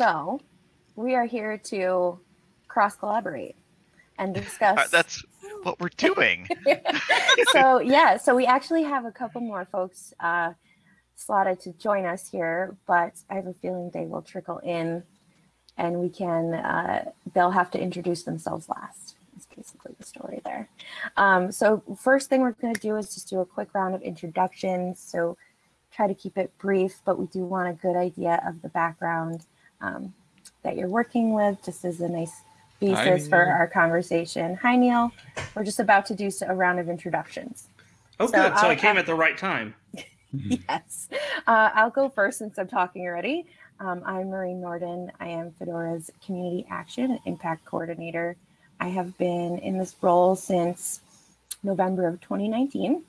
So we are here to cross collaborate and discuss. Uh, that's what we're doing. so yeah, so we actually have a couple more folks uh, slotted to join us here, but I have a feeling they will trickle in, and we can. Uh, they'll have to introduce themselves last. That's basically the story there. Um, so first thing we're going to do is just do a quick round of introductions. So try to keep it brief, but we do want a good idea of the background um, that you're working with, just as a nice basis Hi, for our conversation. Hi, Neal. We're just about to do a round of introductions. Oh, so good. So I'll, i came at the right time. yes. Uh, I'll go first since I'm talking already. Um, I'm Marie Nordin. I am Fedora's Community Action and Impact Coordinator. I have been in this role since November of 2019.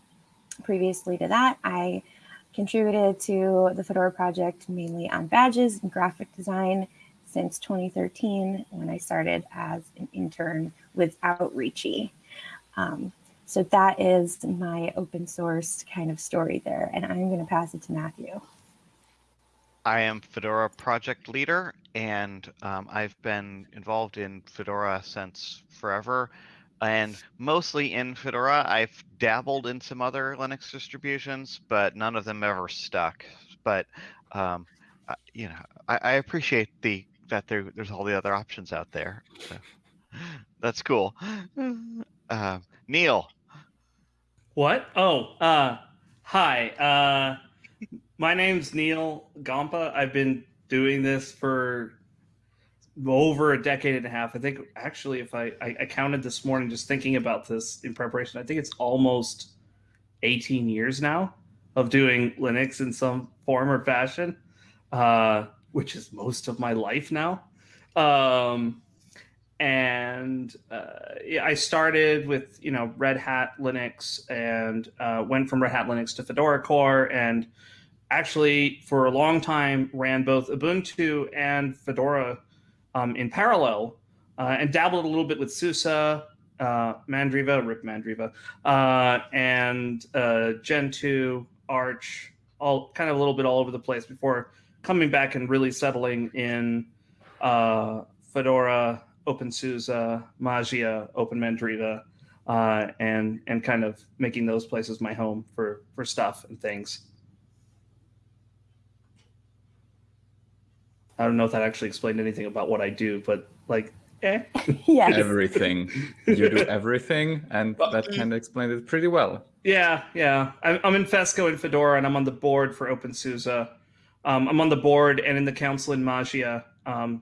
Previously to that, I contributed to the Fedora project mainly on badges and graphic design since 2013 when I started as an intern with Outreachy. Um, so that is my open source kind of story there. And I'm going to pass it to Matthew. I am Fedora project leader, and um, I've been involved in Fedora since forever and mostly in Fedora. I've dabbled in some other Linux distributions, but none of them ever stuck. But um, you know, I, I, appreciate the that there, there's all the other options out there. So, that's cool. Uh, Neal. What? Oh, uh, hi. Uh, my name's Neal Gompa. I've been doing this for over a decade and a half. I think actually, if I, I, I counted this morning, just thinking about this in preparation, I think it's almost 18 years now of doing Linux in some form or fashion, uh, which is most of my life now. Um, and uh, I started with you know Red Hat Linux and uh, went from Red Hat Linux to Fedora Core and actually for a long time ran both Ubuntu and Fedora um, in parallel uh, and dabbled a little bit with SUSE, uh, Mandriva, RIP Mandriva, uh, and uh, Gentoo, Arch, all kind of a little bit all over the place before coming back and really settling in uh, Fedora, OpenSUSE, Mageia, OpenMandriva, uh, and and kind of making those places my home for for stuff and things. I don't know if that actually explained anything about what I do, but like, eh. yes. Everything. You do everything, and that kind of explained it pretty well. Yeah, yeah. I'm, in Fesco in Fedora, and I'm on the board for OpenSUSE. Um, I'm on the board and in the council in Mageia. Um,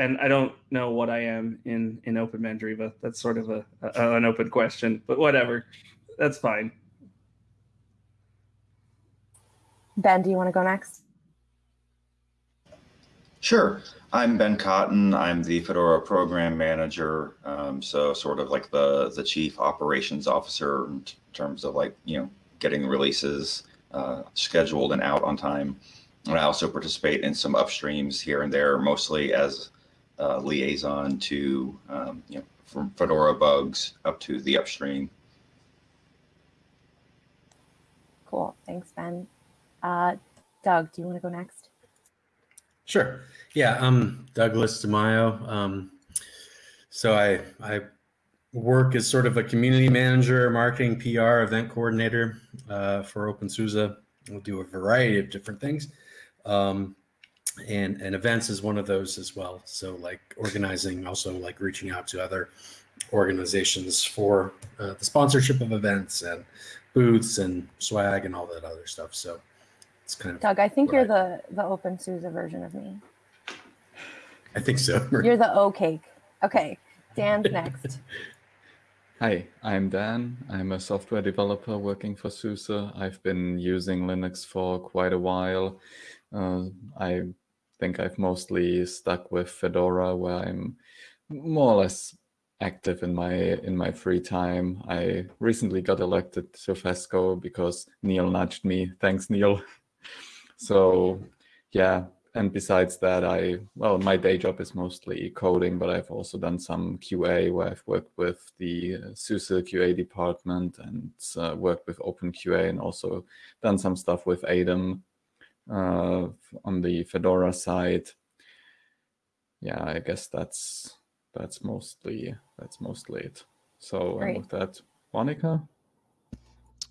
and I don't know what I am in in Open Mandriva. That's sort of a, a an open question, but whatever. That's fine. Ben, do you want to go next? Sure. I'm Ben Cotton. I'm the Fedora program manager. Um, so sort of like the, the chief operations officer in terms of like, you know, getting releases uh, scheduled and out on time. And I also participate in some upstreams here and there, mostly as a liaison to, um, you know, from Fedora bugs up to the upstream. Cool. Thanks, Ben. Uh, Doug, do you want to go next? Sure. Yeah, I'm Douglas DeMaio. Um, so I I work as sort of a community manager, marketing, PR, event coordinator uh, for OpenSUSE. We'll do a variety of different things. Um, and, and events is one of those as well. So like organizing, also like reaching out to other organizations for uh, the sponsorship of events and booths and swag and all that other stuff. So it's kind of Doug, I think you're I, the the OpenSUSE version of me. I think so. You're the O cake. Okay, Dan's next. Hi, I'm Dan. I'm a software developer working for SUSE. I've been using Linux for quite a while. Uh, I think I've mostly stuck with Fedora, where I'm more or less active in my in my free time. I recently got elected to FESCO because Neal nudged me. Thanks, Neal. So yeah, and besides that, I, well, my day job is mostly coding, but I've also done some QA where I've worked with the uh, SUSE QA department and uh, worked with OpenQA and also done some stuff with ADEM uh, on the Fedora side. yeah, I guess that's that's mostly that's mostly it. So with that, Monica.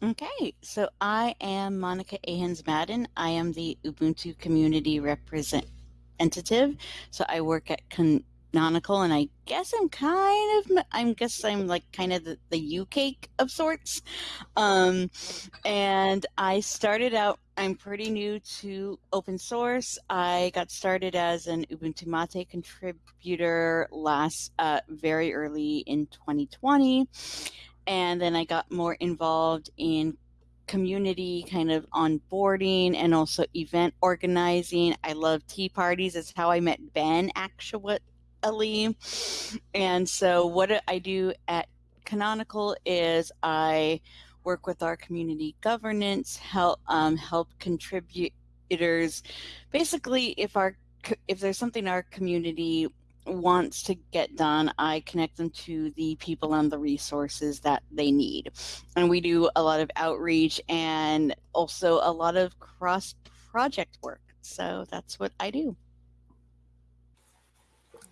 Okay, so I am Monica Ayhens Madden. I am the Ubuntu community representative. So I work at Canonical, and I guess I'm kind of, I guess I'm like kind of the, the UK of sorts. Um, and I started out, I'm pretty new to open source. I got started as an Ubuntu Mate contributor last, uh, very early in 2020 and then I got more involved in community kind of onboarding and also event organizing. I love tea parties. It's how I met Ben actually. And so what I do at Canonical is I work with our community governance, help um, help contributors. Basically, if our if there's something our community wants to get done, I connect them to the people and the resources that they need. And we do a lot of outreach and also a lot of cross project work. So that's what I do.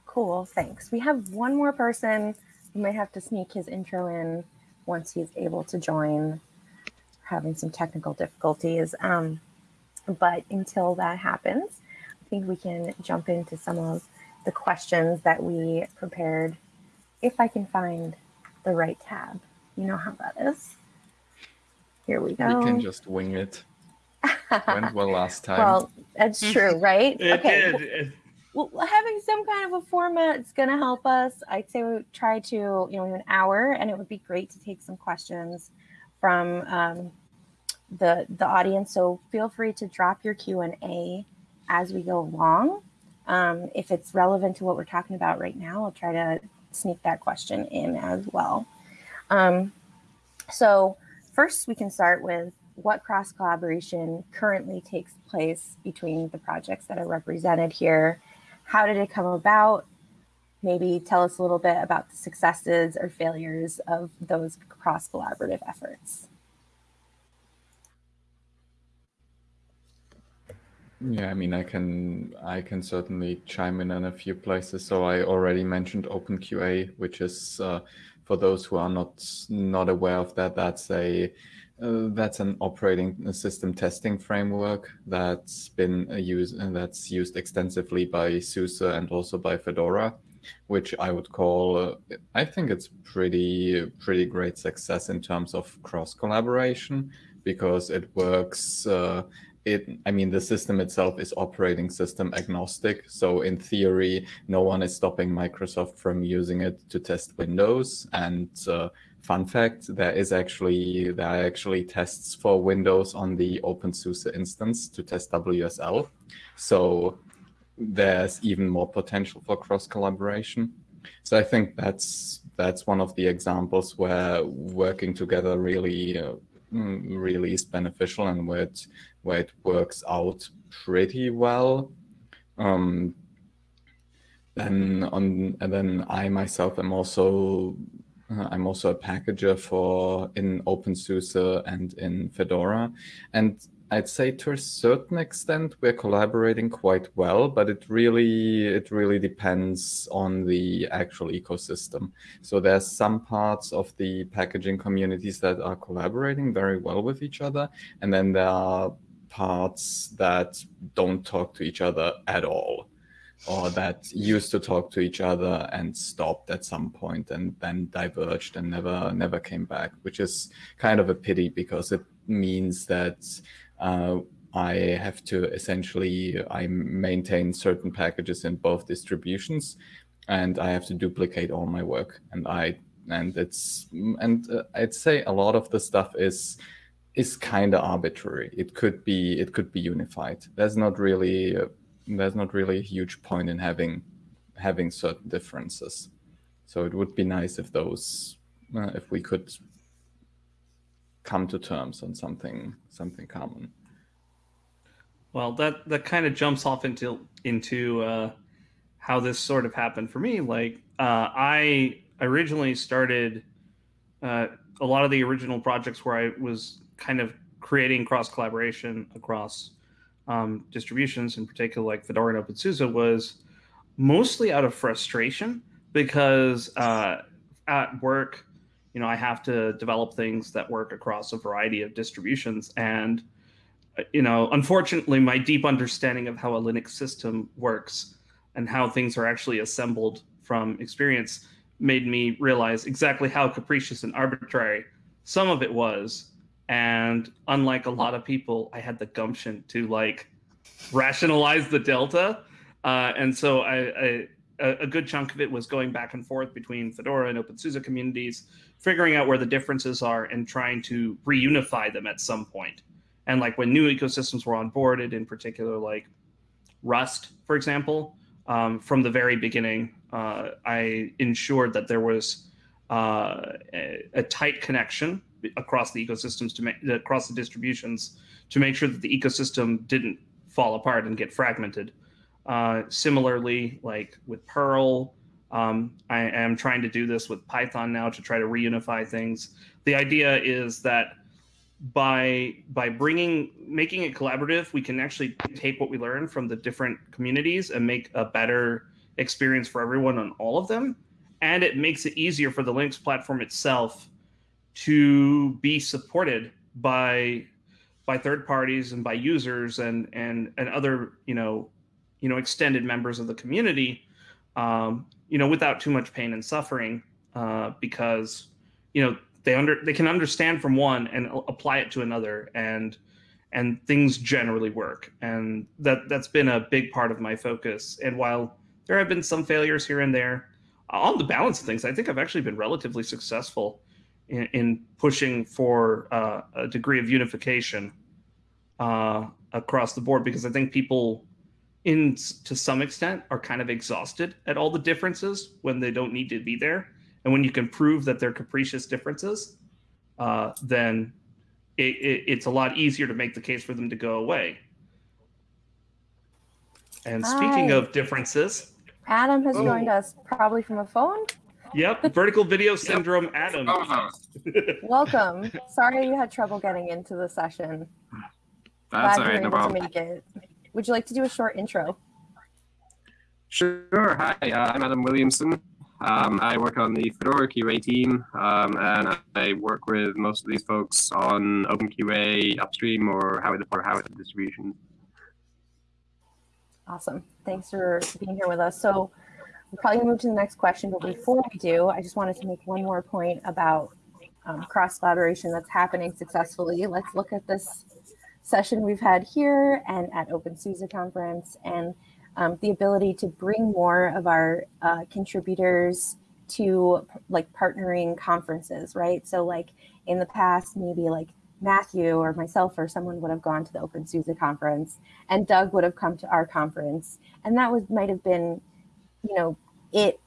Cool, thanks. We have one more person who might have to sneak his intro in once he's able to join, having some technical difficulties. Um, but until that happens, I think we can jump into some of the questions that we prepared if I can find the right tab. You know how that is. Here we go. We can just wing it. Went well last time. well, that's true, right? It okay. did. Well, having some kind of a format is going to help us. I'd say we try to, you know, we an hour, and it would be great to take some questions from um, the the audience. So feel free to drop your Q and A as we go along. Um, if it's relevant to what we're talking about right now, I'll try to sneak that question in as well. Um, so first, we can start with what cross collaboration currently takes place between the projects that are represented here. How did it come about? Maybe tell us a little bit about the successes or failures of those cross collaborative efforts. Yeah, I mean, I can I can certainly chime in in a few places. So I already mentioned OpenQA, which is uh, for those who are not not aware of that, that's a uh, that's an operating system testing framework that's been used and that's used extensively by SUSE and also by Fedora, which I would call uh, I think it's pretty pretty great success in terms of cross collaboration because it works. Uh, it i mean the system itself is operating system agnostic. So in theory no one is stopping microsoft from using it to test windows. And uh, fun fact there is actually there are actually tests for windows on the opensuse instance to test wsl so there's even more potential for cross collaboration so i think that's that's one of the examples where working together really uh, really is beneficial and where it where it works out pretty well. Um, then on and then I myself am also uh, I'm also a packager for in OpenSUSE and in Fedora, and I'd say to a certain extent we're collaborating quite well, but it really it really depends on the actual ecosystem. So there's some parts of the packaging communities that are collaborating very well with each other, and then there are parts that don't talk to each other at all or that used to talk to each other and stopped at some point and then diverged and never never came back which is kind of a pity because it means that uh, I have to essentially I maintain certain packages in both distributions and I have to duplicate all my work. And I and it's and uh, I'd say a lot of the stuff is is kind of arbitrary. It could be it could be unified. There's not really uh, there's not really a huge point in having having certain differences. So it would be nice if those uh, if we could come to terms on something something common. Well, that that kind of jumps off into into uh, how this sort of happened for me. Like uh, I originally started uh, a lot of the original projects where I was kind of creating cross collaboration across um, distributions, in particular like Fedora and OpenSUSE, was mostly out of frustration because uh, at work, you know, I have to develop things that work across a variety of distributions. And, uh, you know, unfortunately, my deep understanding of how a Linux system works and how things are actually assembled from experience made me realize exactly how capricious and arbitrary some of it was. And unlike a lot of people, I had the gumption to like rationalize the delta. Uh, and so I, I a, good chunk of it was going back and forth between Fedora and OpenSUSE communities, figuring out where the differences are and trying to reunify them at some point. And like when new ecosystems were onboarded, in particular, like Rust, for example, um, from the very beginning, uh, I ensured that there was uh, a, tight connection across the ecosystems to make across the distributions to make sure that the ecosystem didn't fall apart and get fragmented. Uh, similarly, like with Perl, um, I am trying to do this with Python now to try to reunify things. The idea is that by by bringing making it collaborative, we can actually take what we learn from the different communities and make a better experience for everyone on all of them. And it makes it easier for the Linux platform itself to be supported by by third parties and by users and and and other you know you know extended members of the community um, you know without too much pain and suffering uh, because you know they under they can understand from one and apply it to another and and things generally work. And that that's been a big part of my focus. And while there have been some failures here and there on the balance of things i think i've actually been relatively successful in, in pushing for uh, a degree of unification uh, across the board because i think people in to some extent are kind of exhausted at all the differences when they don't need to be there and when you can prove that they're capricious differences uh, then it, it, it's a lot easier to make the case for them to go away and speaking Hi. of differences adam has oh. joined us probably from a phone yep vertical video syndrome yep. adam welcome sorry you had trouble getting into the session that's Glad all right no problem make it. Would you like to do a short intro? Sure. Hi, uh, I'm Adam Williamson. Um, I work on the Fedora QA team, um, and I work with most of these folks on OpenQA upstream or how it or how it distribution. Awesome. Thanks for being here with us. So we'll probably move to the next question, but before we do, I just wanted to make one more point about um, cross collaboration that's happening successfully. Let's look at this session we've had here and at OpenSUSE conference and um, the ability to bring more of our uh, contributors to like partnering conferences, right? So like in the past, maybe like Matthew or myself or someone would have gone to the OpenSUSE conference and Doug would have come to our conference. And that was might have been, you know, it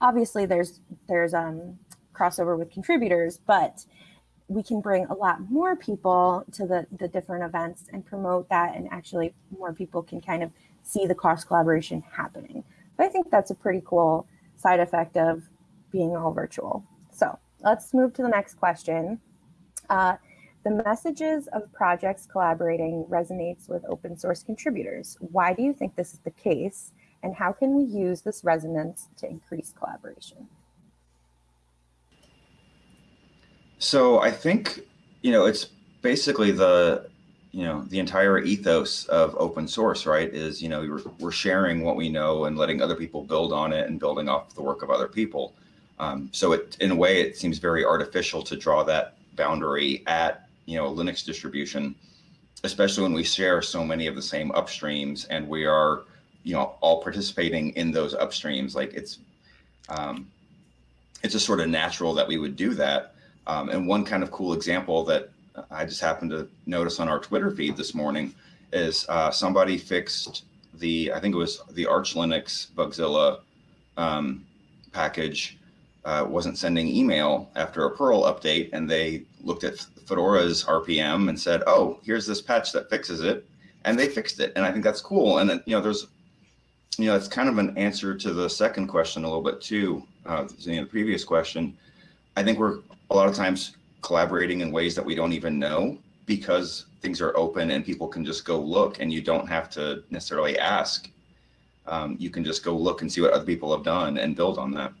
obviously there's there's um crossover with contributors, but we can bring a lot more people to the, the different events and promote that and actually more people can kind of see the cross collaboration happening. But I think that's a pretty cool side effect of being all virtual. So let's move to the next question. Uh, the messages of projects collaborating resonates with open source contributors. Why do you think this is the case? And how can we use this resonance to increase collaboration? So I think, you know, it's basically the, you know, the entire ethos of open source, right? Is, you know, we're, we're sharing what we know and letting other people build on it and building off the work of other people. Um, so it, in a way, it seems very artificial to draw that boundary at, you know, a Linux distribution, especially when we share so many of the same upstreams and we are, you know, all participating in those upstreams. Like it's, um, it's just sort of natural that we would do that. Um, and one kind of cool example that I just happened to notice on our Twitter feed this morning is uh, somebody fixed the, I think it was the Arch Linux Bugzilla um, package uh, wasn't sending email after a Perl update. And they looked at Fedora's RPM and said, oh, here's this patch that fixes it. And they fixed it. And I think that's cool. And, then, you know, there's, you know, it's kind of an answer to the second question a little bit too, uh, the previous question. I think we're a lot of times collaborating in ways that we don't even know because things are open and people can just go look and you don't have to necessarily ask. um, you can just go look and see what other people have done and build on that.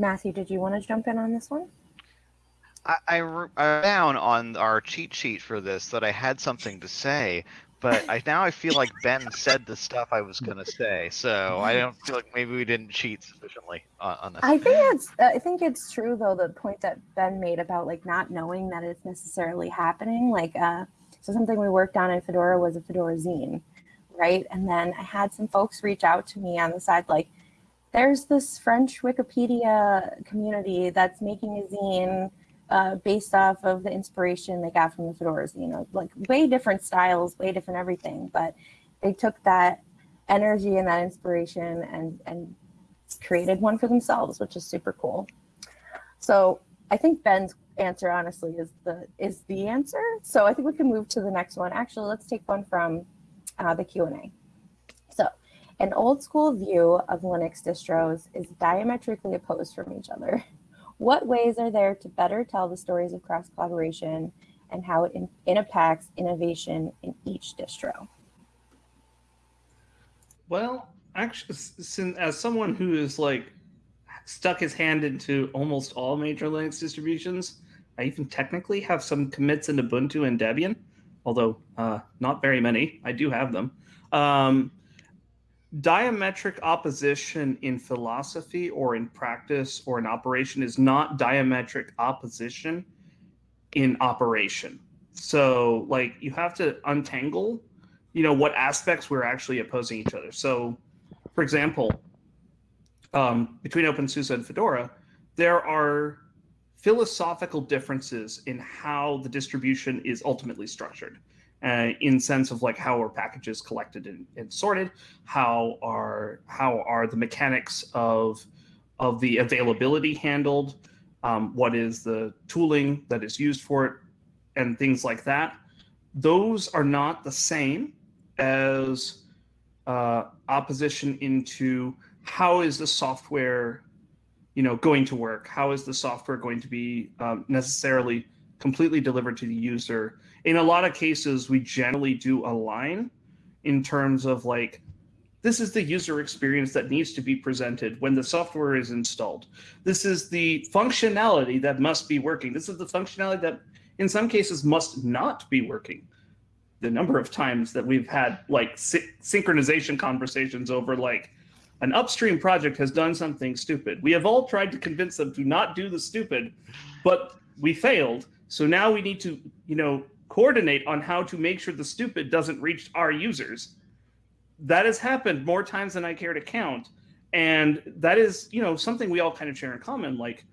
Matthew, did you want to jump in on this one? I, I, I down on our cheat sheet for this that I had something to say, but I now I feel like Ben said the stuff I was gonna say, so I don't feel like maybe we didn't cheat sufficiently on, on this. I think it's I think it's true though the point that Ben made about like not knowing that it's necessarily happening. Like uh, so something we worked on in Fedora was a Fedora zine, right? And then I had some folks reach out to me on the side like, there's this French Wikipedia community that's making a zine uh, based off of the inspiration they got from the fedoras, you know, like way different styles, way different everything, but they took that energy and that inspiration and, and created one for themselves, which is super cool. So I think Ben's answer honestly is the is the answer. So I think we can move to the next one. Actually, let's take one from uh, the Q&A. An old school view of Linux distros is diametrically opposed from each other. What ways are there to better tell the stories of cross collaboration and how it, impacts innovation in each distro? Well, actually, since, as someone who is like stuck his hand into almost all major Linux distributions, I even technically have some commits in Ubuntu and Debian, although uh, not very many. I do have them. Um, diametric opposition in philosophy or in practice or in operation is not diametric opposition in operation. So like you have to untangle, you know, what aspects we're actually opposing each other. So for example, um, between OpenSUSE and Fedora, there are philosophical differences in how the distribution is ultimately structured uh, in sense of like how are packages collected and, and, sorted, how are how are the mechanics of of the availability handled, um, what is the tooling that is used for it, and things like that. Those are not the same as uh, opposition into how is the software, you know, going to work? How is the software going to be um, necessarily completely delivered to the user? In a lot of cases, we generally do align in terms of like, this is the user experience that needs to be presented when the software is installed. This is the functionality that must be working. This is the functionality that in some cases must not be working. The number of times that we've had like sy synchronization conversations over like an upstream project has done something stupid. We have all tried to convince them to not do the stupid, but we failed. So now we need to, you know, coordinate on how to make sure the stupid doesn't reach our users. That has happened more times than I care to count. And that is, you know, something we all kind of share in common. Like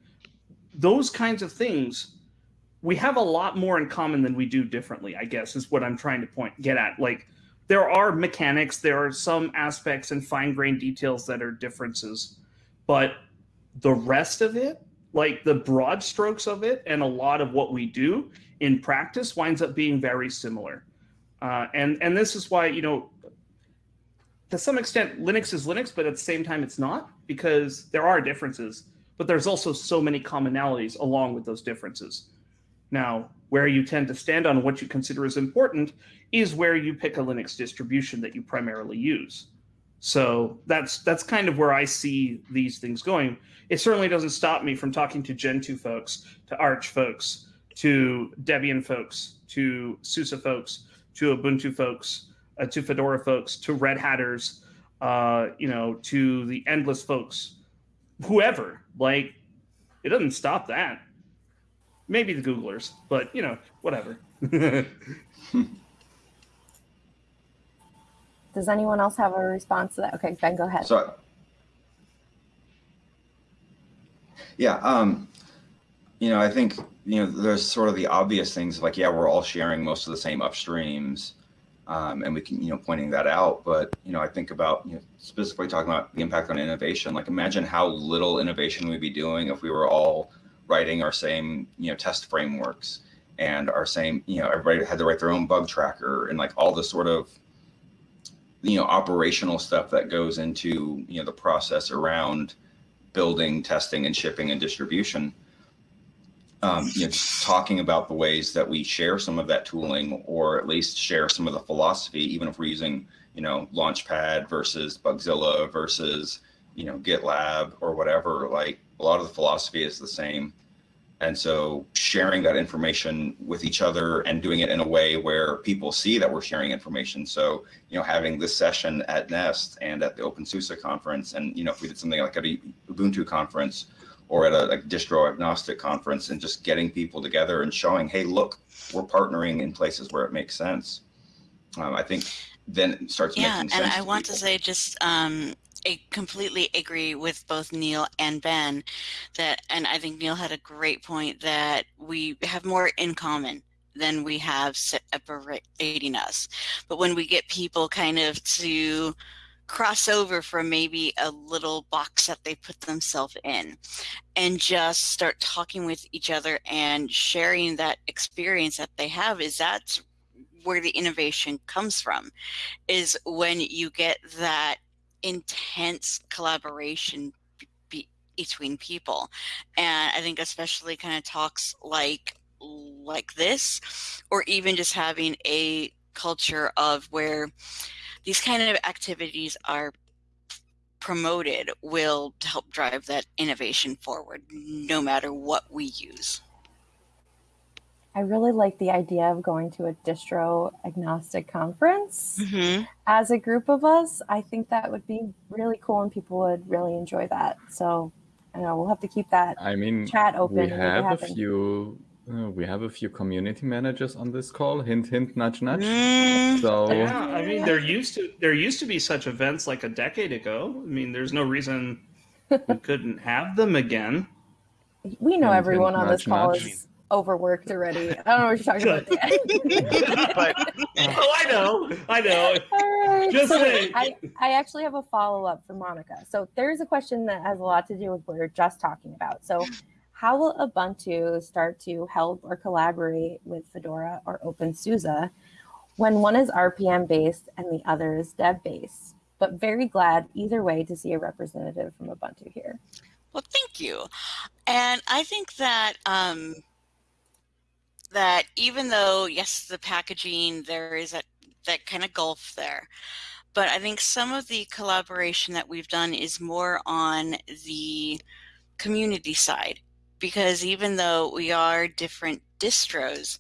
those kinds of things, we have a lot more in common than we do differently, I guess, is what I'm trying to point get at. Like there are mechanics, there are some aspects and fine-grained details that are differences, but the rest of it, like the broad strokes of it and a lot of what we do in practice winds up being very similar. Uh, and, and this is why, you know, to some extent, Linux is Linux, but at the same time, it's not because there are differences, but there's also so many commonalities along with those differences. Now, where you tend to stand on what you consider as important is where you pick a Linux distribution that you primarily use. So that's that's kind of where I see these things going. It certainly doesn't stop me from talking to Gentoo folks, to Arch folks, to Debian folks, to SUSE folks, to Ubuntu folks, uh, to Fedora folks, to Red Hatters, uh, you know, to the endless folks, whoever. Like, it doesn't stop that. Maybe the Googlers, but you know, whatever. Does anyone else have a response to that? Okay, Ben, go ahead. So, yeah, um, you know, I think, you know, there's sort of the obvious things like, yeah, we're all sharing most of the same upstreams. Um, and we can, you know, pointing that out. But, you know, I think about, you know, specifically talking about the impact on innovation. Like imagine how little innovation we'd be doing if we were all writing our same, you know, test frameworks and our same, you know, everybody had to write their own bug tracker and like all the sort of, you know, operational stuff that goes into, you know, the process around building, testing and shipping and distribution um, you know, talking about the ways that we share some of that tooling, or at least share some of the philosophy, even if we're using, you know, Launchpad versus Bugzilla versus, you know, GitLab or whatever. Like a lot of the philosophy is the same. And so sharing that information with each other and doing it in a way where people see that we're sharing information. So, you know, having this session at Nest and at the OpenSUSE conference, and, you know, if we did something like at a Ubuntu conference or at a, a distro agnostic conference and just getting people together and showing, hey, look, we're partnering in places where it makes sense. Um, I think then it starts yeah, making sense. and I want to say just um, completely agree with both Neal and Ben that, and I think Neal had a great point that we have more in common than we have separating us. But when we get people kind of to cross over from maybe a little box that they put themselves in and just start talking with each other and sharing that experience that they have is that's where the innovation comes from is when you get that intense collaboration be, between people and i think especially kind of talks like like this or even just having a culture of where these kind of activities are promoted will help drive that innovation forward no matter what we use I really like the idea of going to a distro agnostic conference mm-hmm. as a group of us. I think that would be really cool and people would really enjoy that. So I know we'll have to keep that I mean, chat open. we and make it have a few. Uh, we have a few community managers on this call. Hint, hint, nudge, nudge. Mm, So Yeah, I mean, there used to there used to be such events like a decade ago. I mean, there's no reason we couldn't have them again. We know Hint, everyone hint, on this call nudge. is overworked already. I don't know what you're talking about. But Oh, I know, I know. All right. Just so saying. I, I actually have a follow up for Monica. So there's a question that has a lot to do with what we are just talking about. So, how will Ubuntu start to help or collaborate with Fedora or OpenSUSE when one is RPM based and the other is deb based? But very glad either way to see a representative from Ubuntu here. Well, thank you. And I think that um, that even though yes, the packaging there is a, that kind of gulf there, but I think some of the collaboration that we've done is more on the community side because even though we are different distros,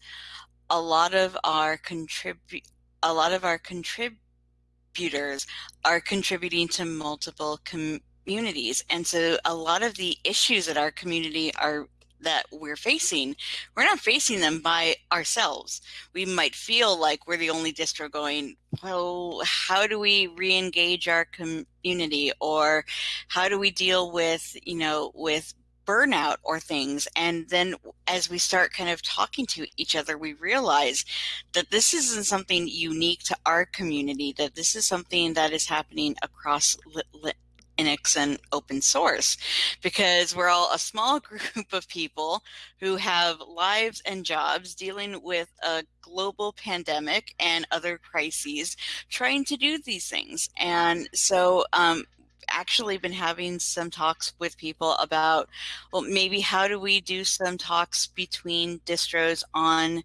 a lot of our contribute a lot of our contributors are contributing to multiple communities and so a lot of the issues that our community are that we're facing we're not facing them by ourselves. We might feel like we're the only distro going well how do we re-engage our community? or how do we deal with you know with burnout or things? And then as we start kind of talking to each other we realize that this isn't something unique to our community that this is something that is happening across Linux and open source because we're all a small group of people who have lives and jobs dealing with a global pandemic and other crises trying to do these things. And so um, actually been having some talks with people about well maybe how do we do some talks between distros on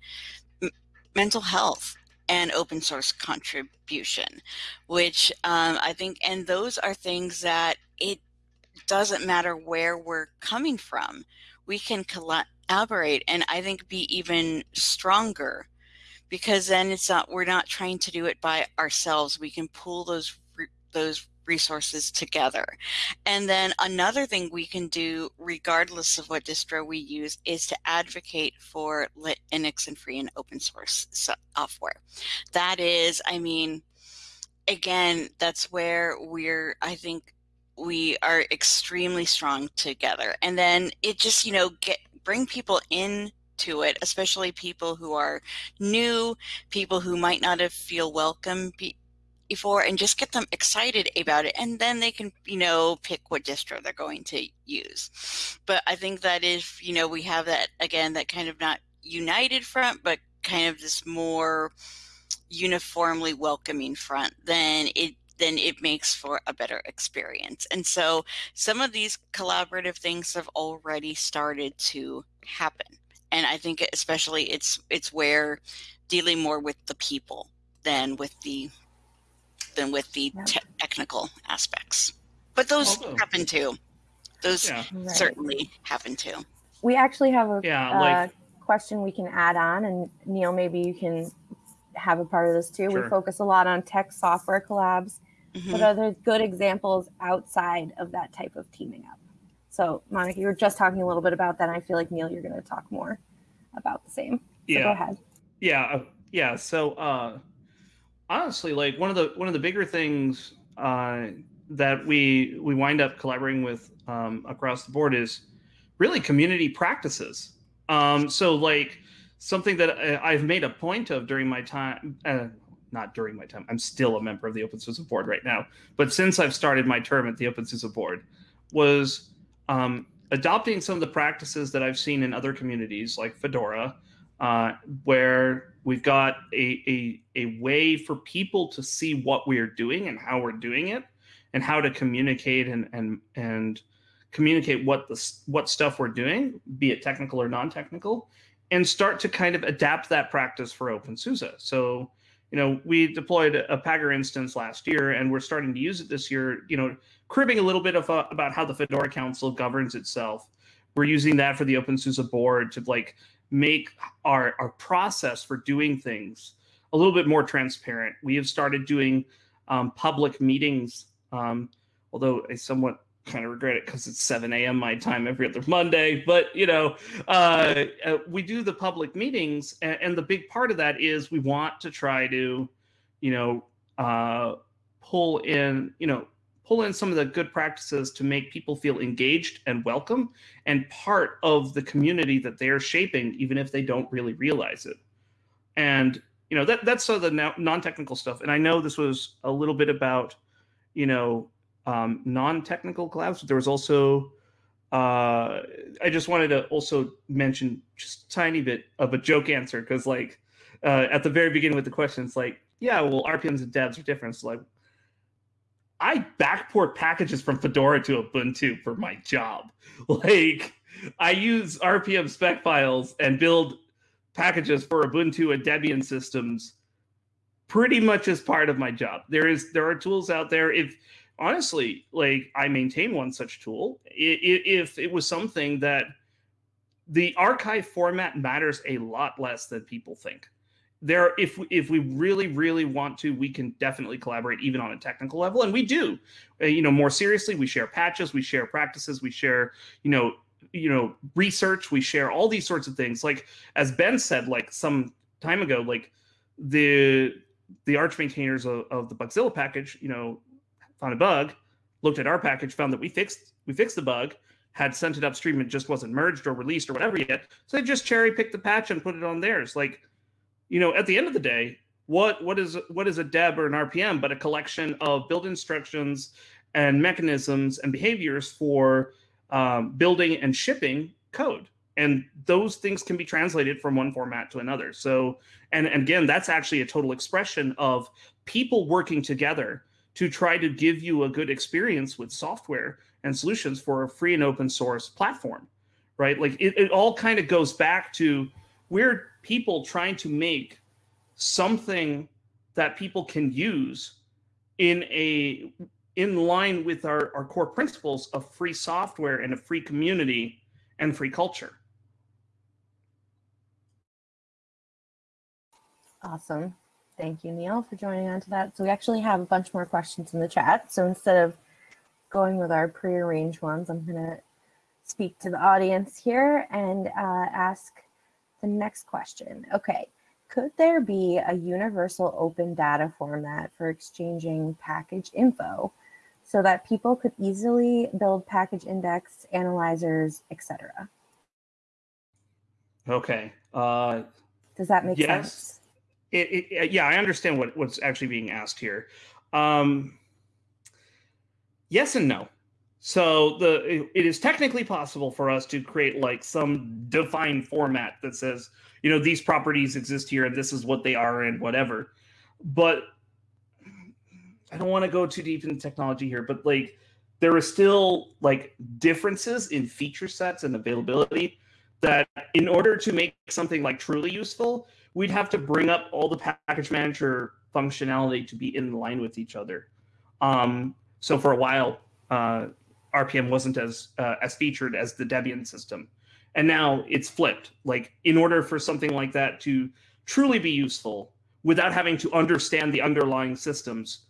mental health and open source contribution which um, i think and those are things that it doesn't matter where we're coming from we can collaborate and i think be even stronger because then it's not we're not trying to do it by ourselves. We can pull those those resources together. And then another thing we can do, regardless of what distro we use, is to advocate for Linux and free and open source software. That is, I mean, again, that's where we're, I think, we are extremely strong together. And then it just, you know, get bring people in to it, especially people who are new, people who might not have feel welcome before and just get them excited about it and then they can you know pick what distro they're going to use. But i think that if you know we have that again that kind of not united front but kind of this more uniformly welcoming front then it then it makes for a better experience. And so some of these collaborative things have already started to happen. And I think especially it's it's where dealing more with the people than with the than with the Yeah. te- technical aspects. But those Although- happen too. Those Yeah. Right. certainly happen too. We actually have a Yeah, uh, like- question we can add on, and Neal, maybe you can have a part of this too. We focus a lot on tech software collabs, Mhm. but are there good examples outside of that type of teaming up? So, Monica, you were just talking a little bit about that. And I feel like Neal, you're going to talk more about the same. So yeah. go ahead. yeah uh, yeah so uh honestly like one of the one of the bigger things uh that we we wind up collaborating with um across the board is really community practices. Um so like something that I- i've made a point of during my time uh, not during my time i'm still a member of the OpenSUSE board right now but since i've started my term at the OpenSUSE board was um adopting some of the practices that i've seen in other communities like fedora uh, where we've got a, a, a way for people to see what we're doing and how we're doing it and how to communicate and, and, and communicate what the what stuff we're doing, be it technical or non-technical, and start to kind of adapt that practice for OpenSUSE. So, you know, we deployed a Pagure instance last year, and we're starting to use it this year. You know, cribbing a little bit of uh, about how the Fedora Council governs itself. We're using that for the OpenSUSE board to like make our our process for doing things a little bit more transparent. We have started doing um, public meetings, um, although I somewhat kind of regret it because it's 7 a.m. my time every other Monday. But you know, uh, uh, we do the public meetings, and, and the big part of that is we want to try to, you know, uh, pull in, you know, pull in some of the good practices to make people feel engaged and welcome and part of the community that they're shaping, even if they don't really realize it. And you know that that's some of the non-technical stuff. And I know this was a little bit about, you know, um, non-technical collabs. But there was also, uh, I just wanted to also mention just a tiny bit of a joke answer because like uh, at the very beginning with the questions, like, yeah, well, RPMs and debs are different. So like, I backport packages from Fedora to Ubuntu for my job. Like, I use RPM spec files and build packages for Ubuntu and Debian systems pretty much as part of my job. There is there are tools out there. If honestly, like I maintain one such tool, if it was something that the archive format matters a lot less than people think. There, if if we really really want to, we can definitely collaborate even on a technical level, and we do. Uh, you know, more seriously, we share patches, we share practices, we share you know you know research, we share all these sorts of things. Like as Ben said, like some time ago, like the the arch maintainers of, of the Bugzilla package, you know, found a bug, looked at our package, found that we fixed we fixed the bug, had sent it upstream, it just wasn't merged or released or whatever yet. So they just cherry picked the patch and put it on theirs. Like, you know, at the end of the day, what what is what is a deb or an RPM but a collection of build instructions and mechanisms and behaviors for um, building and shipping code. And those things can be translated from one format to another. So and, and again that's actually a total expression of people working together to try to give you a good experience with software and solutions for a free and open source platform right? Like it, it all kind of goes back to we're people trying to make something that people can use in a in line with our, our core principles of free software and a free community and free culture Awesome. Thank you, Neal, for joining on to that. So we actually have a bunch more questions in the chat. So instead of going with our prearranged ones, I'm going to speak to the audience here and uh, ask the next question. Okay. Could there be a universal open data format for exchanging package info so that people could easily build package index, analyzers, etc.? okay uh, Does that make Yes. sense? it, it, yeah, I understand what, what's actually being asked here. Um, yes and no. So the it- is technically possible for us to create like some defined format that says, you know, these properties exist here and this is what they are and whatever. But I don't want to go too deep into technology here, but like there are still like differences in feature sets and availability that in order to make something like truly useful, we'd have to bring up all the package manager functionality to be in line with each other. Um, so for a while, uh, RPM wasn't as uh, as featured as the Debian system, and now it's flipped. Like in order for something like that to truly be useful, without having to understand the underlying systems,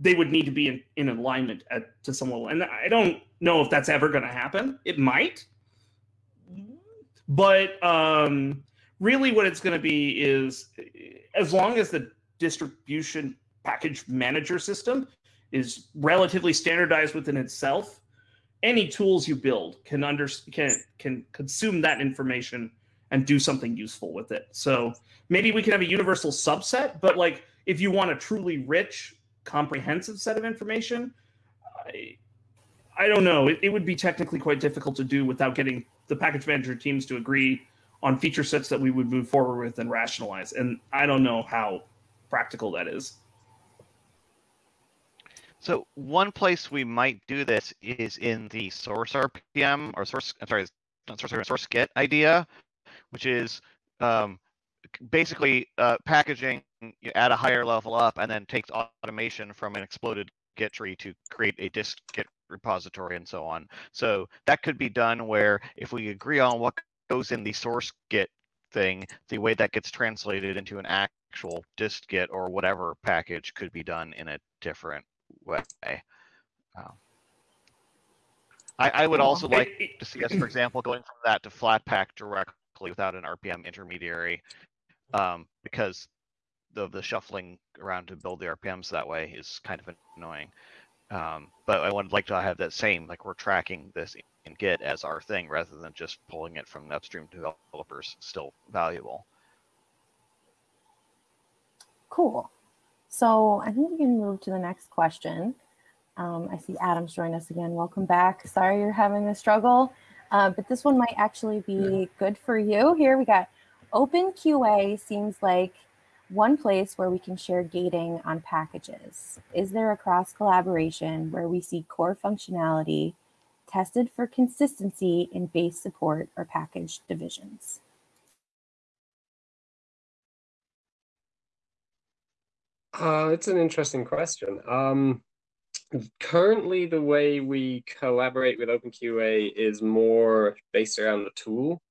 they would need to be in, in alignment at to some level. And I don't know if that's ever going to happen. It might, but um, really, what it's going to be is as long as the distribution package manager system is relatively standardized within itself, any tools you build can under can can consume that information and do something useful with it. So maybe we can have a universal subset, but like if you want a truly rich, comprehensive set of information, I, I don't know. It, it would be technically quite difficult to do without getting the package manager teams to agree on feature sets that we would move forward with and rationalize. And I don't know how practical that is. So one place we might do this is in the source RPM or source, I'm sorry, source, source Git idea, which is um, basically uh, packaging at a higher level up and then takes automation from an exploded Git tree to create a dist Git repository and so on. So that could be done where if we agree on what goes in the source Git thing, the way that gets translated into an actual dist Git or whatever package could be done in a different way. Um, I, I, would also like to see us, for example, going from that to Flatpak directly without an RPM intermediary, um, because the the shuffling around to build the RPMs that way is kind of annoying. Um, but I would like to have that same, like we're tracking this in Git as our thing rather than just pulling it from the upstream developers. Still valuable. Cool. So I think we can move to the next question. Um, I see Adam's joined us again. Welcome back. Sorry you're having a struggle, uh, but this one might actually be good for you. Here we got OpenQA seems like one place where we can share gating on packages. Is there a cross collaboration where we see core functionality tested for consistency in base support or package divisions? Uh, it's an interesting question. Um, currently, the way we collaborate with OpenQA is more based around the tool.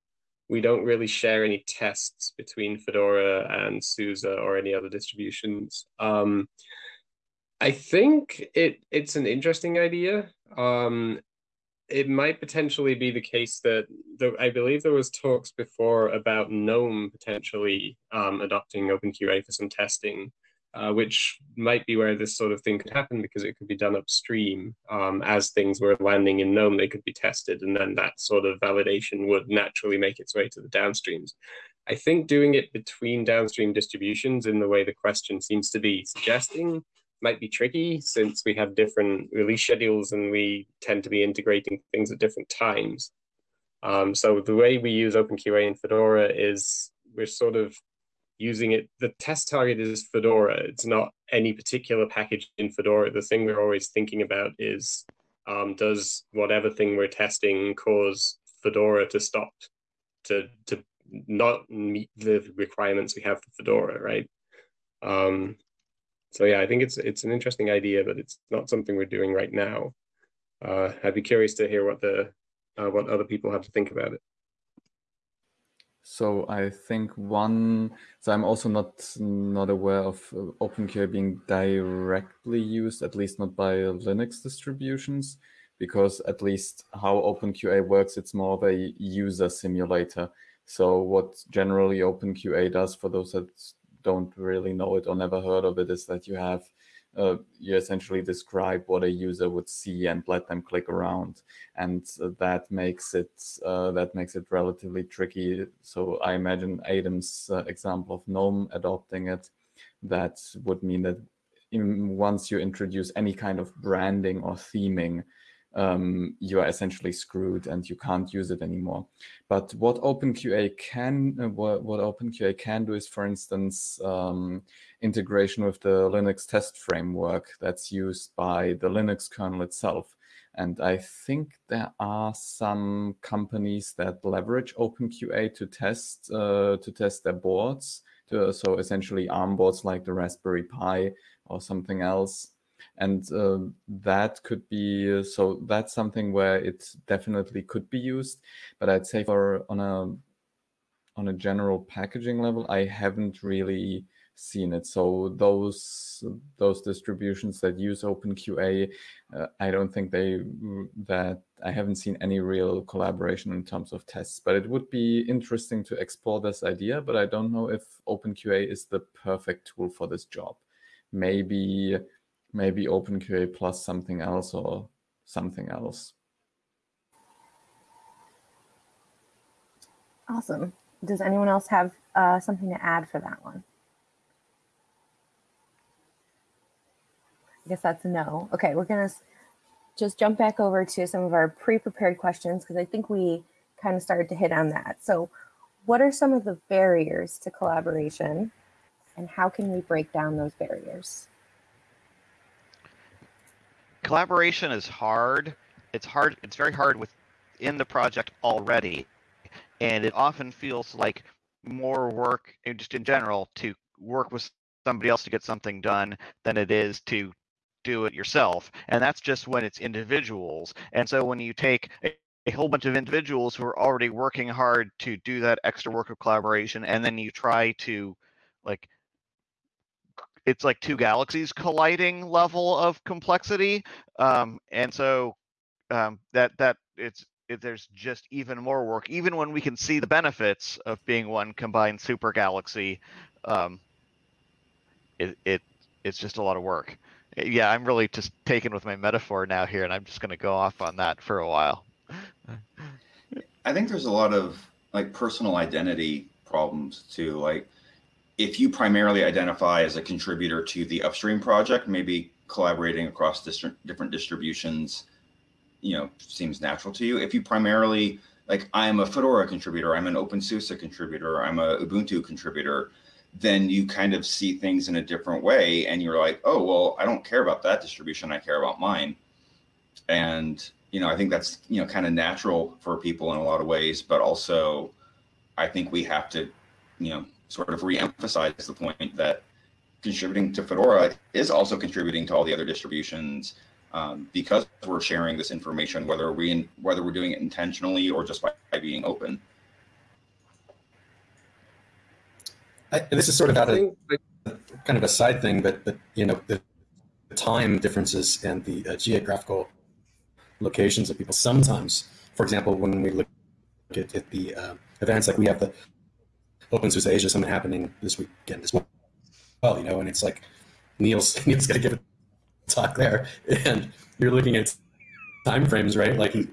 We don't really share any tests between Fedora and SUSE or any other distributions. Um, I think it it's an interesting idea. Um, it might potentially be the case that the, I believe there was talks before about GNOME potentially um, adopting OpenQA for some testing uh, which might be where this sort of thing could happen because it could be done upstream um, as things were landing in GNOME, they could be tested, and then that sort of validation would naturally make its way to the downstreams. I think doing it between downstream distributions in the way the question seems to be suggesting might be tricky since we have different release schedules and we tend to be integrating things at different times. Um, so the way we use OpenQA in Fedora is we're sort of using it. The test target is Fedora. It's not any particular package in Fedora. The thing we're always thinking about is um, does whatever thing we're testing cause Fedora to stop, to, to not meet the requirements we have for Fedora, right? Um, so yeah, I think it's it's an interesting idea, but it's not something we're doing right now. Uh, I'd be curious to hear what the uh, what other people have to think about it. So I think one, so I'm also not not aware of uh, OpenQA being directly used, at least not by Linux distributions, because at least how OpenQA works, it's more of a user simulator. So what generally OpenQA does, for those that don't really know it or never heard of it, is that you have uh, you essentially describe what a user would see and let them click around. And that makes it uh, that makes it relatively tricky. So i imagine adam's uh, example of gnome adopting it that would mean that in, once you introduce any kind of branding or theming um, you are essentially screwed and you can't use it anymore. But what OpenQA can, uh, what, what, OpenQA can do is, for instance, um, integration with the Linux test framework that's used by the Linux kernel itself. And I think there are some companies that leverage OpenQA to test uh, to test their boards. To, so essentially ARM boards like the Raspberry Pi or something else. And uh, that could be, so that's something where it definitely could be used. But I'd say for on a on a general packaging level, I haven't really seen it. So those those distributions that use OpenQA, uh, I don't think they that I haven't seen any real collaboration in terms of tests. But it would be interesting to explore this idea. But I don't know if OpenQA is the perfect tool for this job. Maybe maybe OpenQA plus something else or something else. Awesome. Does anyone else have uh, something to add for that one? I guess that's no. Okay, we're gonna just jump back over to some of our pre-prepared questions because I think we kind of started to hit on that. So what are some of the barriers to collaboration and how can we break down those barriers? Collaboration is hard. It's hard. It's very hard within the project already. And it often feels like more work, just in general, to work with somebody else to get something done than it is to do it yourself. And that's just when it's individuals. And so when you take a, a whole bunch of individuals who are already working hard to do that extra work of collaboration, and then you try to like it's like two galaxies colliding level of complexity. Um, and so um, that that it's it, there's just even more work, even when we can see the benefits of being one combined super galaxy. Um, it, it it's just a lot of work yeah, I'm really just taken with my metaphor now here, and I'm just going to go off on that for a while. I think there's a lot of like personal identity problems too. Like if you primarily identify as a contributor to the upstream project, maybe collaborating across different distributions, you know, seems natural to you. If you primarily like I'm a Fedora contributor, I'm an OpenSUSE contributor, I'm a Ubuntu contributor, then you kind of see things in a different way and you're like, oh, well, I don't care about that distribution. I care about mine. And, you know, I think that's, you know, kind of natural for people in a lot of ways, but also I think we have to, you know, sort of re-emphasize the point that contributing to Fedora is also contributing to all the other distributions um, because we're sharing this information, whether we whether we're doing it intentionally or just by, by being open. I, this is sort of out of kind of a side thing, but but you know the, the time differences and the uh, geographical locations of people. Sometimes, for example, when we look at, at the uh, events, like we have the OpenSUSE Asia Summit happening this weekend as well. Well, you know, and it's like Neal's Neal's got to give a talk there, and you're looking at time frames, right? Like, you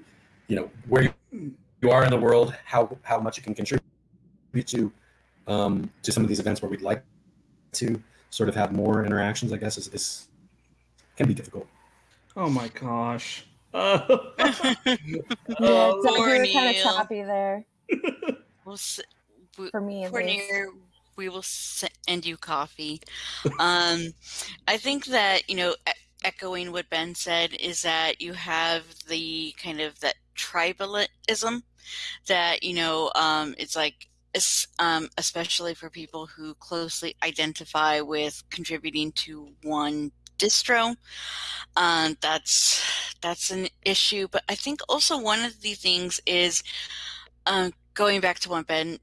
know, where you, you are in the world, how how much it can contribute to um, to some of these events where we'd like to sort of have more interactions, I guess, is, is can be difficult. Oh my gosh. Uh, yeah, oh, Doug, you kind of choppy there. we'll s- For me, Cornelia, we will send you coffee. um, I think that you know, echoing what Ben said, is that you have the kind of that tribalism that you know, um, it's like um, especially for people who closely identify with contributing to one distro. Um, that's that's an issue. But I think also one of the things is uh, going back to what Ben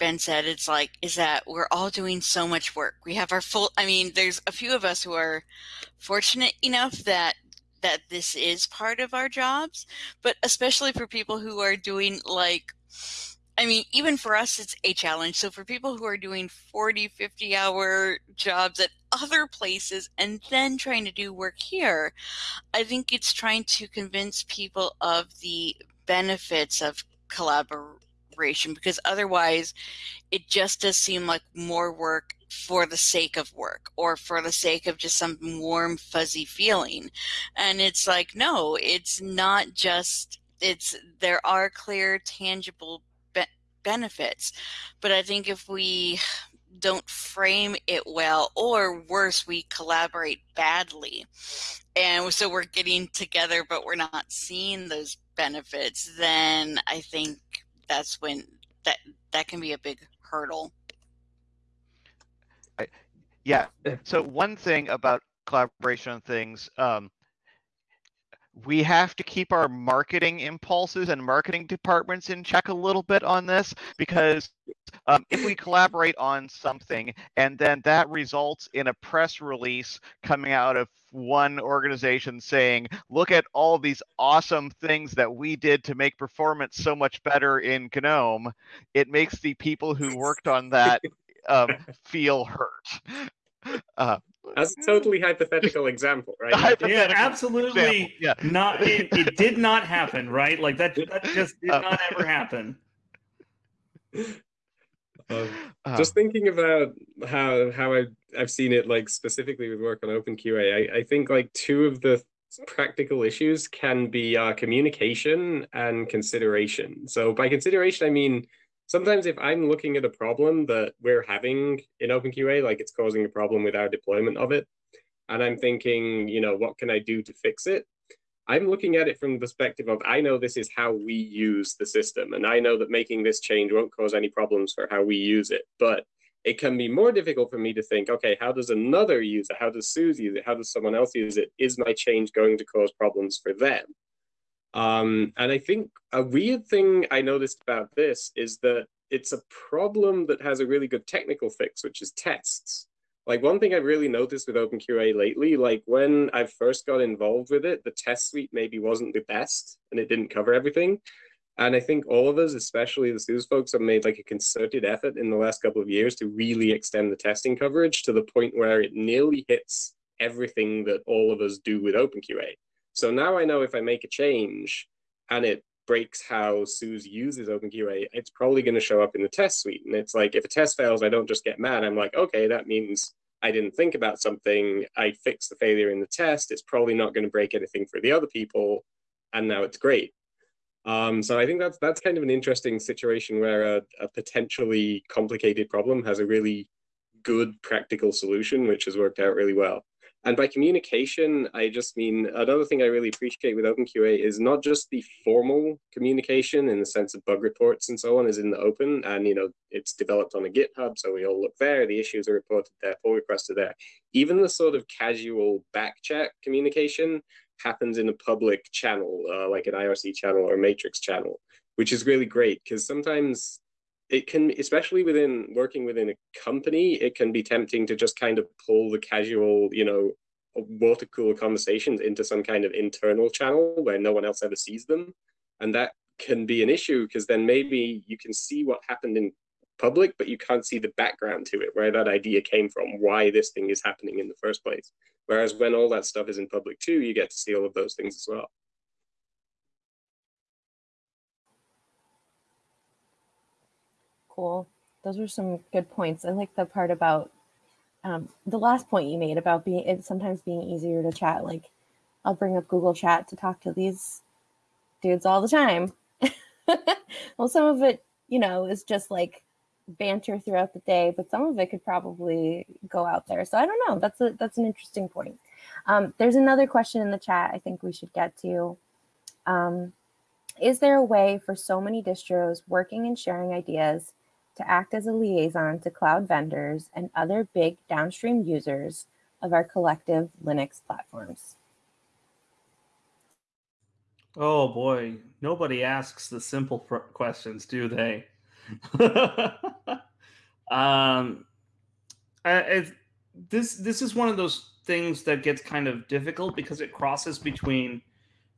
Ben said. It's like is that we're all doing so much work. We have our full. I mean, there's a few of us who are fortunate enough that that this is part of our jobs, but especially for people who are doing like I mean, even for us, it's a challenge. So for people who are doing 40, 50 hour jobs at other places and then trying to do work here, I think it's trying to convince people of the benefits of because otherwise it just does seem like more work for the sake of work or for the sake of just some warm fuzzy feeling and it's like no it's not just it's there are clear tangible benefits. But I think if we don't frame it well, or worse, we collaborate badly. And so we're getting together, but we're not seeing those benefits, then I think that's when that that can be a big hurdle. Yeah. So one thing about collaboration on things, um, we have to keep our marketing impulses and marketing departments in check a little bit on this because um, if we collaborate on something and then that results in a press release coming out of one organization saying, look at all these awesome things that we did to make performance so much better in GNOME, it makes the people who worked on that um, feel hurt. Uh, That's a totally hypothetical example, right? Hypothetical yeah, absolutely. Yeah. Not it, it, did not happen, right? Like that, that just did uh, not ever happen. Um, uh, just thinking about how how I I've seen it like specifically with work on OpenQA, I, I think like two of the practical issues can be uh, communication and consideration. So by consideration, I mean sometimes if I'm looking at a problem that we're having in OpenQA, like it's causing a problem with our deployment of it, and I'm thinking, you know, what can I do to fix it? I'm looking at it from the perspective of I know this is how we use the system, and I know that making this change won't cause any problems for how we use it. But it can be more difficult for me to think, okay, how does another use it? How does SUSE use it? How does someone else use it? Is my change going to cause problems for them? Um, and I think a weird thing I noticed about this is that it's a problem that has a really good technical fix, which is tests. Like one thing I've really noticed with OpenQA lately, like when I first got involved with it, the test suite maybe wasn't the best and it didn't cover everything. And I think all of us, especially the SUSE folks, have made like a concerted effort in the last couple of years to really extend the testing coverage to the point where it nearly hits everything that all of us do with OpenQA. So now I know if I make a change and it breaks how SUSE uses OpenQA, it's probably going to show up in the test suite. And it's like, if a test fails, I don't just get mad. I'm like, okay, that means I didn't think about something. I fixed the failure in the test. It's probably not going to break anything for the other people. And now it's great. Um, so I think that's that's kind of an interesting situation where a, a potentially complicated problem has a really good practical solution, which has worked out really well. And by communication, I just mean another thing I really appreciate with OpenQA is not just the formal communication in the sense of bug reports and so on is in the open. And, you know, it's developed on a GitHub, so we all look there, the issues are reported there, pull requests are there. Even the sort of casual back chat communication happens in a public channel, uh, like an IRC channel or matrix channel, which is really great because sometimes it can, especially within working within a company, it can be tempting to just kind of pull the casual, you know, water cooler conversations into some kind of internal channel where no one else ever sees them. And that can be an issue because then maybe you can see what happened in public, but you can't see the background to it, where that idea came from, why this thing is happening in the first place. Whereas when all that stuff is in public too, you get to see all of those things as well. Cool. Those were some good points. I like the part about um, the last point you made about being it sometimes being easier to chat. Like I'll bring up Google Chat to talk to these dudes all the time. well, some of it, you know, is just like banter throughout the day, but some of it could probably go out there. So I don't know. That's a that's an interesting point. Um, there's another question in the chat I think we should get to. Um, is there a way for so many distros working and sharing ideas to act as a liaison to cloud vendors and other big downstream users of our collective Linux platforms? Oh boy, nobody asks the simple questions, do they? um, I, this this is one of those things that gets kind of difficult because it crosses between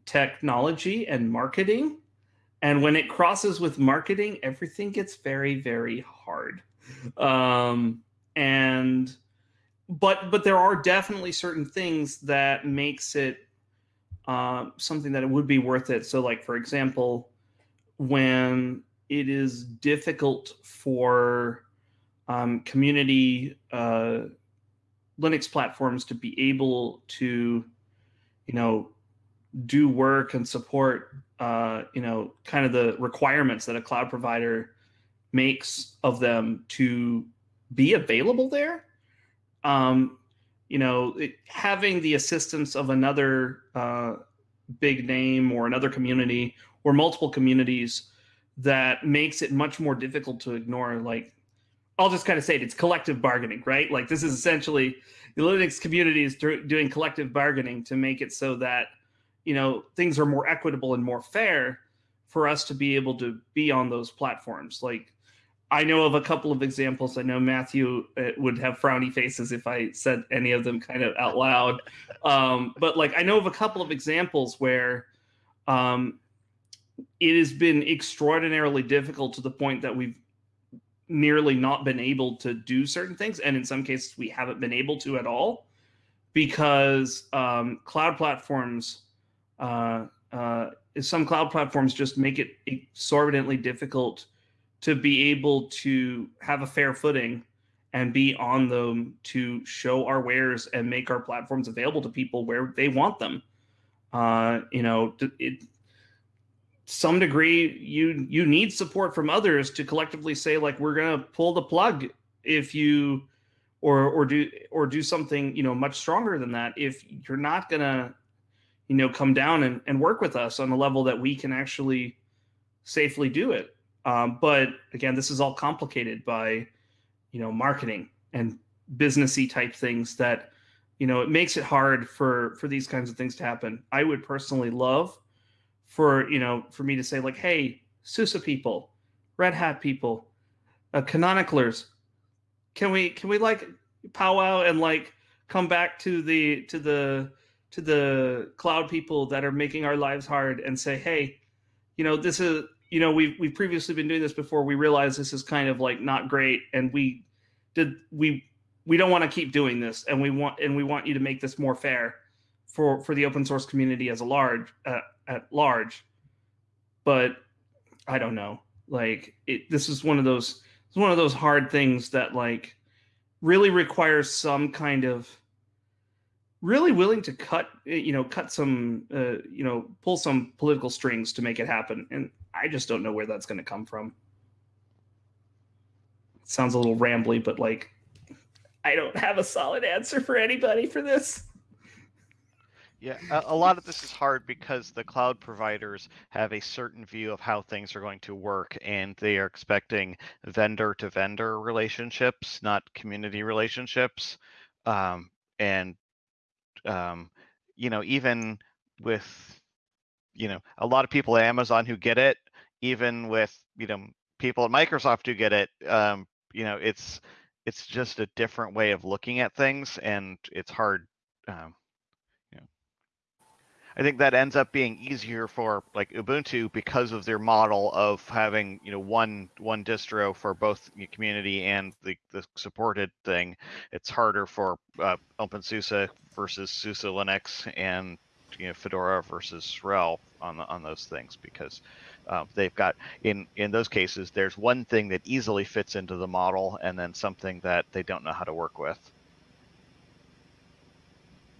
technology and marketing and when it crosses with marketing everything gets very very hard. Um, and but but there are definitely certain things that makes it uh, something that it would be worth it. So like for example when it is difficult for um, community uh, linux platforms to be able to you know do work and support uh, you know kind of the requirements that a cloud provider makes of them to be available there. Um, you know, it, having the assistance of another uh, big name or another community or multiple communities that makes it much more difficult to ignore. Like, I'll just kind of say it, it's collective bargaining, right? Like, this is essentially the Linux community is doing collective bargaining to make it so that, you know, things are more equitable and more fair for us to be able to be on those platforms. Like, I know of a couple of examples. I know Matthew uh, would have frowny faces if I said any of them kind of out loud. Um, but like I know of a couple of examples where um, it has been extraordinarily difficult to the point that we've nearly not been able to do certain things, and in some cases we haven't been able to at all because um, cloud platforms. Uh, uh, some cloud platforms just make it exorbitantly difficult to be able to have a fair footing and be on them to show our wares and make our platforms available to people where they want them. Uh, you know, it, some degree you you need support from others to collectively say like we're gonna pull the plug if you or or do or do something you know much stronger than that if you're not gonna you know come down and, and work with us on the level that we can actually safely do it um, but again, this is all complicated by, you know, marketing and businessy type things that, you know, it makes it hard for for these kinds of things to happen. I would personally love for you know for me to say like, hey, SUSE people, Red Hat people, uh, can we can we like powwow and like come back to the to the to the cloud people that are making our lives hard and say, hey, you know, this is you know we've we've previously been doing this before. We realize this is kind of like not great and we did we we don't want to keep doing this and we want and we want you to make this more fair for for the open source community as a large uh, at large. But i don't know. Like it this is one of those it's one of those hard things that like really requires some kind of really willing to cut you know cut some uh, you know pull some political strings to make it happen and I just don't know where that's going to come from. It sounds a little rambly, but like, I don't have a solid answer for anybody for this. Yeah, a, a, lot of this is hard because the cloud providers have a certain view of how things are going to work, and they are expecting vendor to vendor relationships, not community relationships. Um, and, um, you know, even with you know a lot of people at Amazon who get it, even with you know people at Microsoft who get it. Um, you know, it's it's just a different way of looking at things, and it's hard. Um, I think that ends up being easier for like Ubuntu because of their model of having you know one one distro for both community and the the supported thing. It's harder for uh, OpenSUSE versus SUSE Linux and you know Fedora versus RHEL on the, on those things because um, they've got in in those cases there's one thing that easily fits into the model and then something that they don't know how to work with.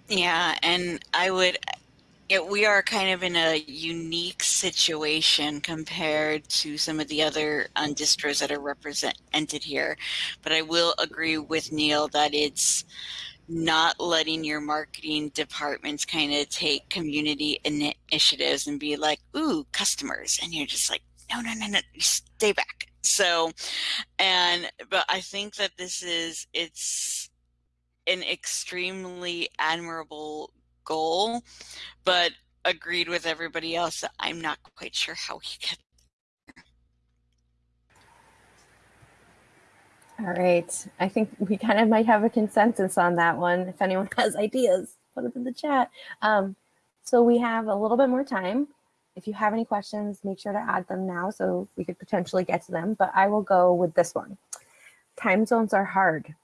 Yeah, and I would it, we are kind of in a unique situation compared to some of the other distros that are represented here. But I will agree with Neal that it's not letting your marketing departments kind of take community initiatives and be like, ooh, customers. And you're just like, no, no, no, no, stay back. So, and, but I think that this is, it's an extremely admirable goal, but agreed with everybody else I'm not quite sure how we get All right. I think we kind of might have a consensus on that one. If anyone has ideas, put them in the chat. Um, so we have a little bit more time. If you have any questions, make sure to add them now so we could potentially get to them. But I will go with this one. Time zones are hard.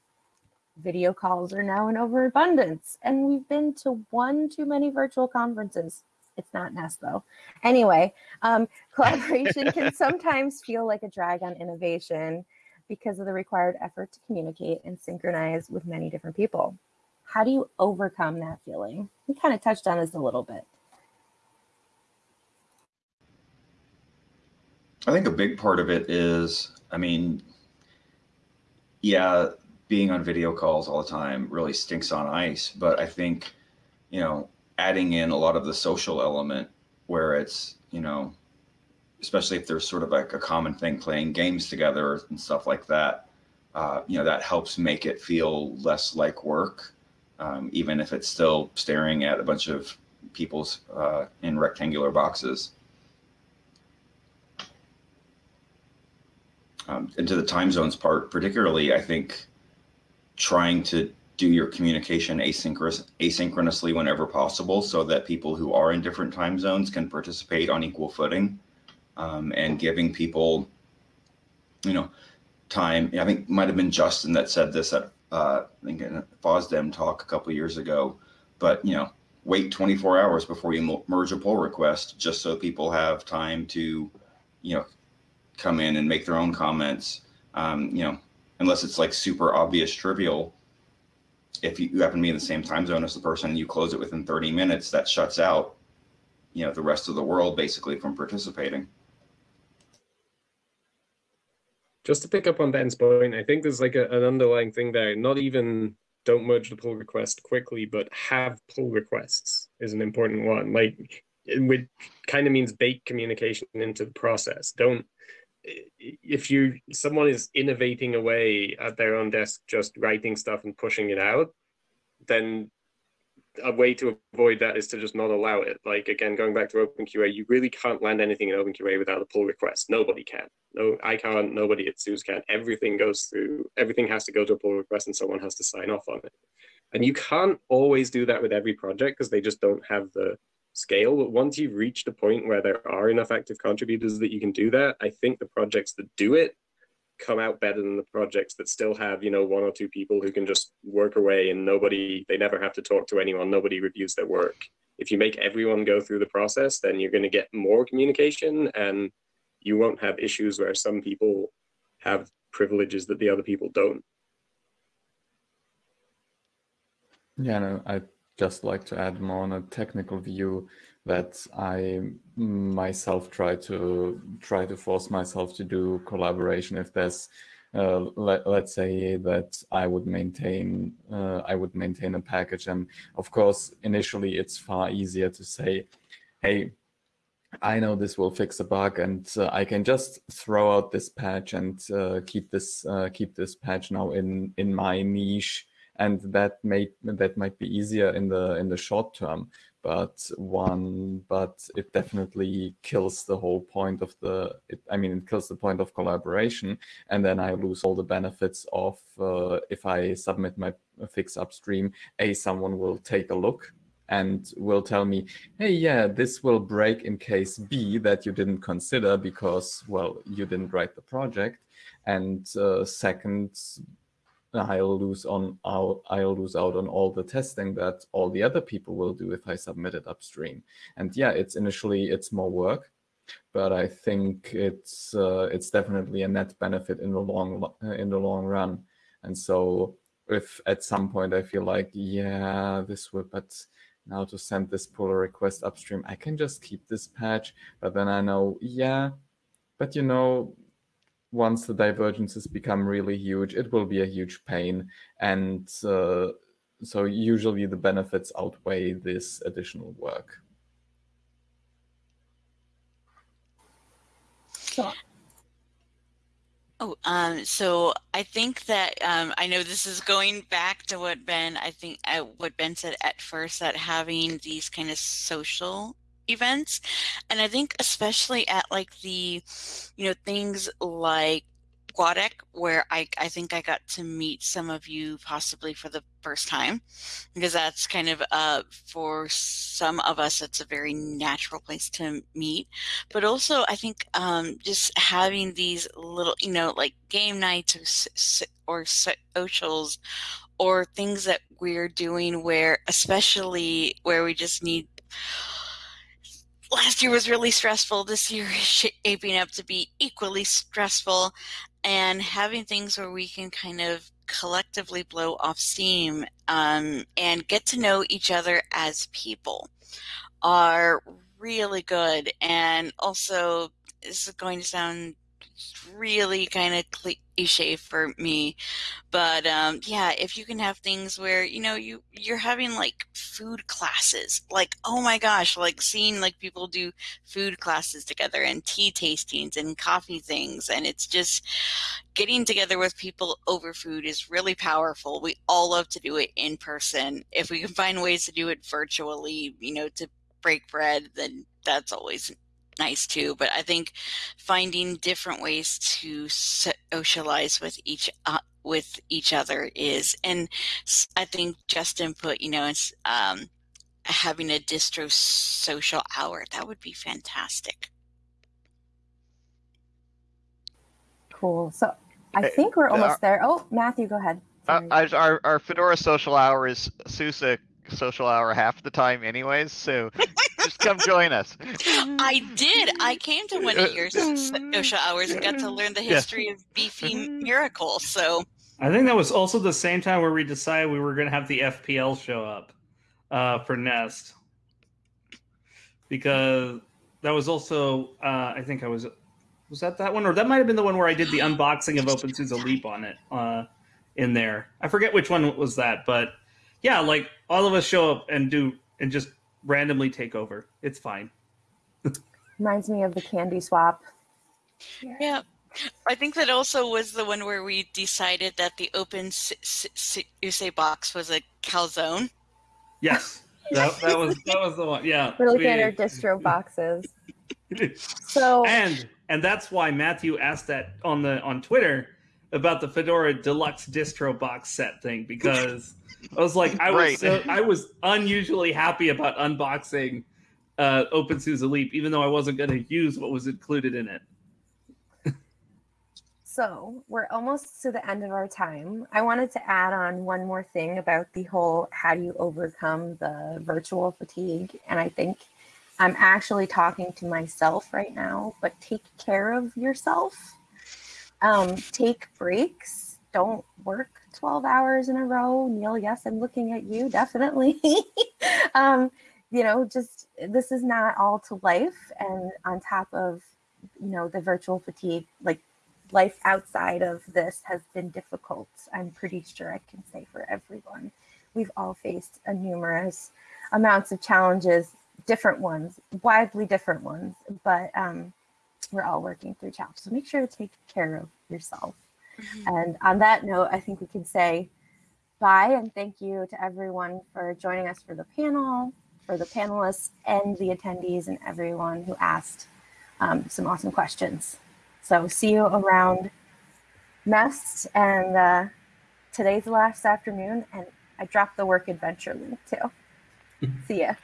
Video calls are now in overabundance. And we've been to one too many virtual conferences. It's not Nest though. Anyway, um, collaboration can sometimes feel like a drag on innovation because of the required effort to communicate and synchronize with many different people. How do you overcome that feeling? We kind of touched on this a little bit. I think a big part of it is, I mean, yeah, being on video calls all the time really stinks on ice. But I think, you know, adding in a lot of the social element where it's, you know, especially if there's sort of like a common thing playing games together and stuff like that, uh, you know, that helps make it feel less like work, um, even if it's still staring at a bunch of people's uh, in rectangular boxes. Um, and to the time zones part, particularly, I think trying to do your communication asynchronous, asynchronously whenever possible so that people who are in different time zones can participate on equal footing um, and giving people, you know, time. I think might have been Justin that said this at uh, I think in a FOSDEM talk a couple years ago, but you know, wait 24 hours before you merge a pull request just so people have time to, you know, come in and make their own comments. Um, you know, unless it's like super obvious trivial. If you, you happen to be in the same time zone as the person and you close it within 30 minutes, that shuts out, you know, the rest of the world basically from participating. Just to pick up on Ben's point, I think there's like a, an underlying thing there. Not even don't merge the pull request quickly, but have pull requests is an important one. Like which kind of means bake communication into the process. Don't if you someone is innovating away at their own desk, just writing stuff and pushing it out, then a way to avoid that is to just not allow it. Like again, going back to OpenQA, you really can't land anything in OpenQA without a pull request. Nobody can. No, I can't. Nobody at SUSE can. Everything goes through. Everything has to go to a pull request, and someone has to sign off on it. And you can't always do that with every project because they just don't have the scale. But once you've reached a point where there are enough active contributors that you can do that, I think the projects that do it come out better than the projects that still have you know one or two people who can just work away and nobody they never have to talk to anyone nobody reviews their work if you make everyone go through the process then you're going to get more communication and you won't have issues where some people have privileges that the other people don't yeah no, i just like to add more on a technical view that I myself try to try to force myself to do collaboration if there's uh, let, let's say that I would maintain uh, I would maintain a package. And of course initially it's far easier to say hey I know this will fix a bug and uh, I can just throw out this patch and uh, keep this uh, keep this patch now in in my niche and that may that might be easier in the in the short term. But one but it definitely kills the whole point of the it, i mean it kills the point of collaboration. And then i lose all the benefits of uh, if i submit my fix upstream a someone will take a look and will tell me hey yeah this will break in case b that you didn't consider because well you didn't write the project. And uh, second I'll lose on I'll, I'll lose out on all the testing that all the other people will do if I submit it upstream. And yeah, it's initially it's more work, but I think it's uh, it's definitely a net benefit in the long in the long run. And so if at some point I feel like yeah this would but now to send this pull request upstream I can just keep this patch, but then I know yeah, but you know once the divergences become really huge, it will be a huge pain. And uh, so usually the benefits outweigh this additional work. So, oh, um, so I think that um, I know this is going back to what Ben, I think uh, what Ben said at first, that having these kind of social events. And I think especially at like the, you know, things like GUADEC, where I, I think I got to meet some of you possibly for the first time, because that's kind of uh, for some of us, it's a very natural place to meet. But also, I think um, just having these little, you know, like game nights or, or socials or things that we're doing where, especially where we just need last year was really stressful. This year is shaping up to be equally stressful. And having things where we can kind of collectively blow off steam um, and get to know each other as people are really good. And also, this is going to sound really kind of cliche for me but um, yeah if you can have things where you know you you're having like food classes like oh my gosh like seeing like people do food classes together and tea tastings and coffee things and it's just getting together with people over food is really powerful. We all love to do it in person. If we can find ways to do it virtually you know to break bread then that's always nice too. But I think finding different ways to socialize with each uh, with each other is, and I think Justin put, you know, it's um, having a distro social hour. That would be fantastic. Cool. So I think we're almost there. Oh, Matthew, go ahead. Uh, our our Fedora social hour is SUSE social hour half the time anyways so just come join us. I did. I came to one of your social hours and got to learn the history yeah. of beefy miracle so. I think that was also the same time where we decided we were going to have the fpl show up uh, for nest. Because that was also uh, i think i was was that that one? Or that might have been the one where i did the unboxing of OpenSUSE Leap on it uh, in there. I forget which one was that but yeah, like all of us show up and do and just randomly take over. It's fine. Reminds me of the candy swap. Yeah. yeah. I think that also was the one where we decided that the open SUSE box was a calzone. Yes. That, that was that was the one. Yeah. We're looking we, at our distro boxes. so and and that's why Matthew asked that on the on Twitter about the Fedora Deluxe distro box set thing because I was like, I was so, I was unusually happy about unboxing uh, OpenSUSE Leap, even though I wasn't going to use what was included in it. so we're almost to the end of our time. I wanted to add on one more thing about the whole how do you overcome the virtual fatigue, and I think I'm actually talking to myself right now. But take care of yourself. Um, take breaks. Don't work 12 hours in a row. Neal, yes, I'm looking at you, definitely. um, you know, just this is not all to life. And on top of, you know, the virtual fatigue, like life outside of this has been difficult. I'm pretty sure I can say for everyone. We've all faced a numerous amounts of challenges, different ones, widely different ones, but um, we're all working through challenges. So make sure to take care of yourself. Mm-hmm. And on that note, I think we can say bye and thank you to everyone for joining us for the panel, for the panelists and the attendees and everyone who asked um, some awesome questions. So see you around Nest and uh, today's the last afternoon and I dropped the work adventure link too. see ya.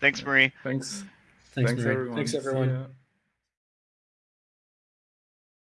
Thanks, Marie. Thanks. Thanks, Thanks Marie. everyone. Thanks, everyone.